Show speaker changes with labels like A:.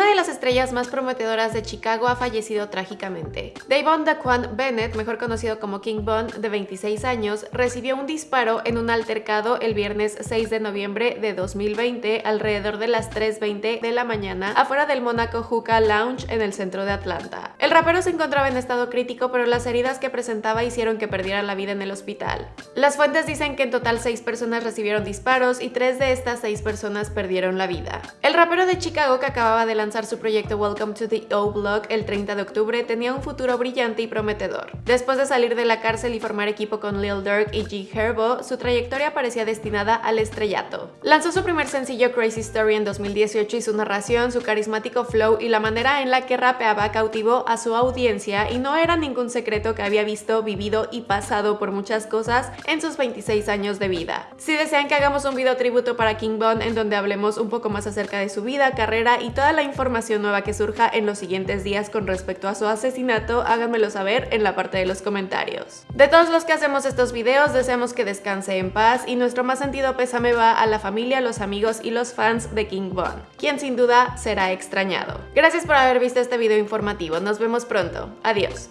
A: Una de las estrellas más prometedoras de Chicago ha fallecido trágicamente. Davon Daquan Bennett, mejor conocido como King Von, de 26 años, recibió un disparo en un altercado el viernes 6 de noviembre de 2020 alrededor de las 3.20 de la mañana afuera del Monaco Hookah Lounge en el centro de Atlanta. El rapero se encontraba en estado crítico, pero las heridas que presentaba hicieron que perdiera la vida en el hospital. Las fuentes dicen que en total 6 personas recibieron disparos y 3 de estas 6 personas perdieron la vida. El rapero de Chicago que acababa de lanzar su proyecto Welcome to the O-Block el 30 de octubre tenía un futuro brillante y prometedor. Después de salir de la cárcel y formar equipo con Lil Durk y G Herbo, su trayectoria parecía destinada al estrellato. Lanzó su primer sencillo Crazy Story en 2018 y su narración, su carismático flow y la manera en la que rapeaba cautivó a su audiencia y no era ningún secreto que había visto, vivido y pasado por muchas cosas en sus 26 años de vida. Si desean que hagamos un video tributo para King Von en donde hablemos un poco más acerca de su vida, carrera y toda la información nueva que surja en los siguientes días con respecto a su asesinato, háganmelo saber en la parte de los comentarios. De todos los que hacemos estos videos, deseamos que descanse en paz y nuestro más sentido pésame va a la familia, los amigos y los fans de King Von, quien sin duda será extrañado. Gracias por haber visto este video informativo, nos vemos pronto, adiós.